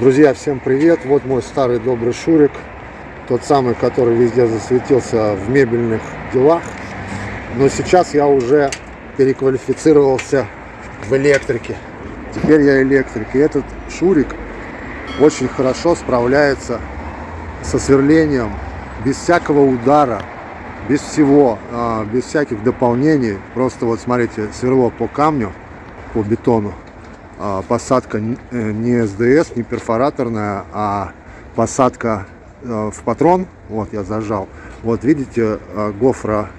Друзья, всем привет! Вот мой старый добрый Шурик. Тот самый, который везде засветился в мебельных делах. Но сейчас я уже переквалифицировался в электрике. Теперь я электрик. И этот Шурик очень хорошо справляется со сверлением без всякого удара, без всего, а, без всяких дополнений. Просто вот смотрите, сверло по камню, по бетону. А, посадка э, не СДС, не перфораторная, а посадка э, в патрон. Вот я зажал. Вот видите, э, гофра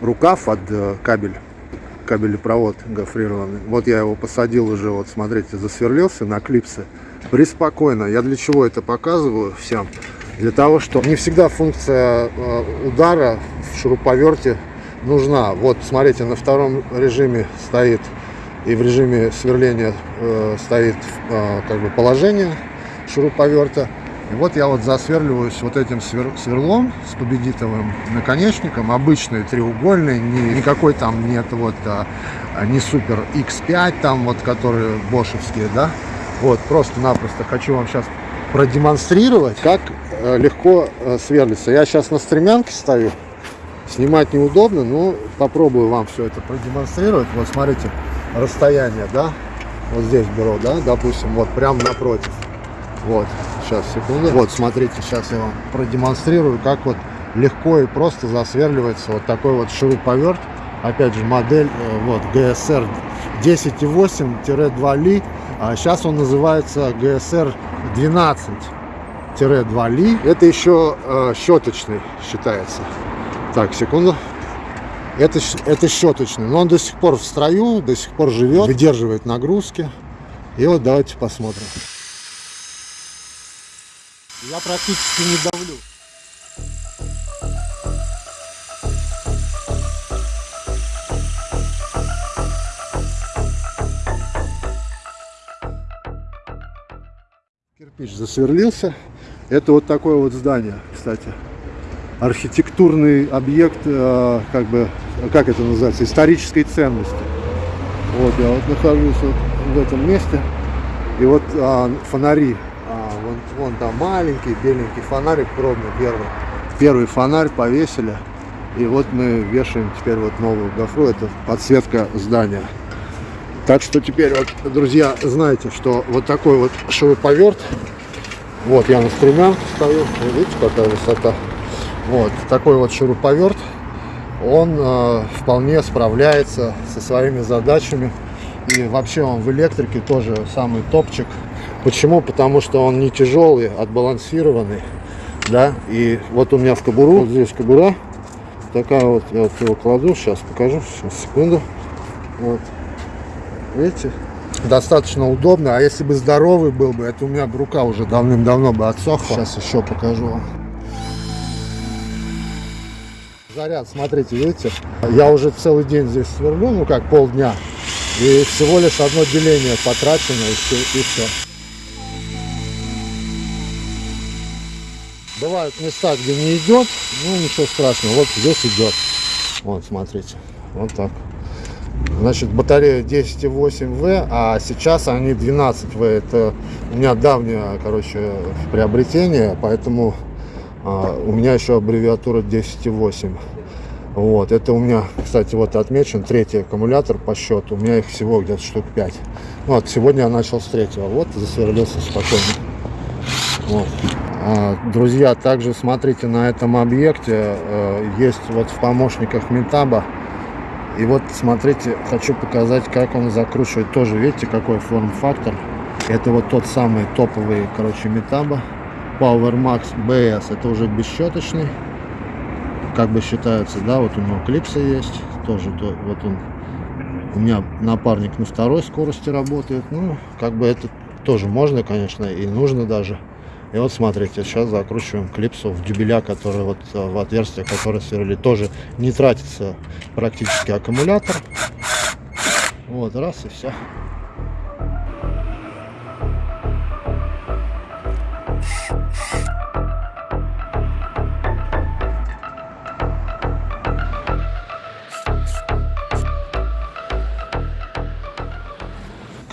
рукав от кабель, кабелепровод гофрированный. Вот я его посадил уже, вот смотрите, засверлился на клипсы. Преспокойно. Я для чего это показываю всем? Для того, что не всегда функция удара в шуруповерте нужна. Вот смотрите, на втором режиме стоит и в режиме сверления э, стоит э, как бы положение шуруповерта. И вот я вот засверливаюсь вот этим свер сверлом с победитовым наконечником, обычный треугольный, не, никакой там нет вот а, не супер X5 там вот, которые бошевские, да. Вот, просто-напросто хочу вам сейчас продемонстрировать, как э, легко э, сверлится. Я сейчас на стремянке стою, снимать неудобно, но попробую вам все это продемонстрировать. Вот смотрите, расстояние, да, вот здесь беру, да, допустим, вот прям напротив. Вот, сейчас, секунду. Вот, смотрите, сейчас я вам продемонстрирую, как вот легко и просто засверливается вот такой вот шуруповерт. Опять же, модель, э, вот, GSR 10.8-2 ли. А сейчас он называется GSR 12-2 ли. Это еще э, щеточный считается. Так, секунду. Это, это щеточный, но он до сих пор в строю, до сих пор живет, выдерживает нагрузки. И вот давайте посмотрим. Я практически не давлю. Кирпич засверлился. Это вот такое вот здание, кстати архитектурный объект, э, как бы, как это называется, исторической ценности. Вот я вот нахожусь вот в этом месте, и вот а, фонари, а, вон, вон там маленький беленький фонарик пробный первый. Первый фонарь повесили, и вот мы вешаем теперь вот новую гофру, это подсветка здания. Так что теперь вот, друзья, знаете, что вот такой вот шуруповерт, вот я на стремянке стою, видите, какая высота. Вот такой вот шуруповерт, он э, вполне справляется со своими задачами. И вообще он в электрике тоже самый топчик. Почему? Потому что он не тяжелый, отбалансированный. Да, и вот у меня в кобуру, вот здесь кобура, такая вот, я вот его кладу, сейчас покажу, сейчас, секунду. Вот, видите, достаточно удобно. А если бы здоровый был бы, это у меня рука уже давным-давно бы отсохла. Сейчас еще покажу вам. Заряд, смотрите, видите, я уже целый день здесь сверлю, ну как полдня, и всего лишь одно деление потрачено, и все. И все. Бывают места, где не идет, ну ничего страшного, вот здесь идет. Вот, смотрите, вот так. Значит, батарея 10,8В, а сейчас они 12В. Это у меня давнее, короче, приобретение, поэтому а, у меня еще аббревиатура 10.8. Вот, это у меня, кстати, вот отмечен третий аккумулятор по счету. У меня их всего где-то штук 5. Вот, сегодня я начал с третьего. Вот, засверлился спокойно. Вот. А, друзья, также смотрите на этом объекте. Э, есть вот в помощниках Метаба. И вот, смотрите, хочу показать, как он закручивает. Тоже, видите, какой форм-фактор. Это вот тот самый топовый, короче, Метаба. Power Max BS это уже бесщеточный как бы считается да вот у него клипсы есть тоже то, вот он у меня напарник на второй скорости работает ну как бы это тоже можно конечно и нужно даже. И вот смотрите сейчас закручиваем клипсу в дюбеля который вот э, в отверстие которое сверлили тоже не тратится практически аккумулятор. Вот раз и все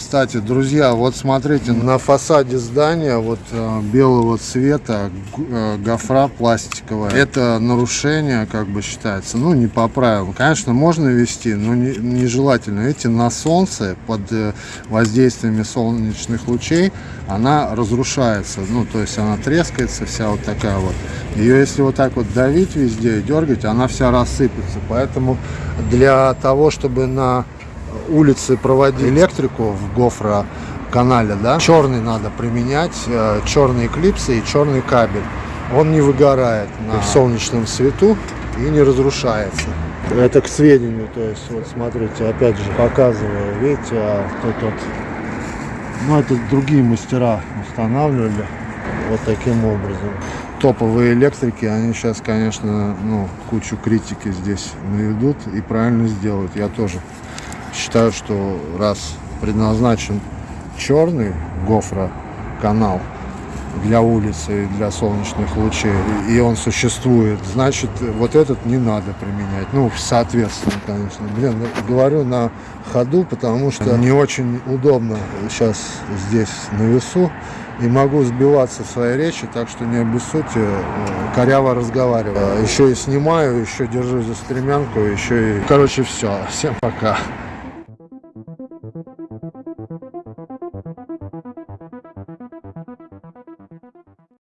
Кстати, друзья, вот смотрите, на фасаде здания вот э, белого цвета э, гофра пластиковая. Это нарушение, как бы считается, ну, не по правилам. Конечно, можно вести, но не- нежелательно. Видите, на солнце, под э, воздействиями солнечных лучей, она разрушается. Ну, то есть она трескается вся вот такая вот. Ее, если вот так вот давить везде и дергать, она вся рассыпется. Поэтому для того, чтобы на улице проводить электрику в гофро канале, да, черный надо применять, э, черные клипсы и черный кабель. Он не выгорает на солнечном свету и не разрушается. Это к сведению, то есть вот смотрите, опять же показываю, видите, а тут вот, ну это другие мастера устанавливали вот таким образом. Топовые электрики, они сейчас, конечно, ну, кучу критики здесь наведут и правильно сделают. Я тоже считаю, что раз предназначен черный гофра канал для улицы и для солнечных лучей, и он существует, значит, вот этот не надо применять. Ну, соответственно, конечно. Блин, ну, говорю на ходу, потому что не очень удобно сейчас здесь на весу. И могу сбиваться в своей речи, так что не обессудьте, э, коряво разговариваю. Еще и снимаю, еще держу за стремянку, еще и... Короче, все. Всем пока.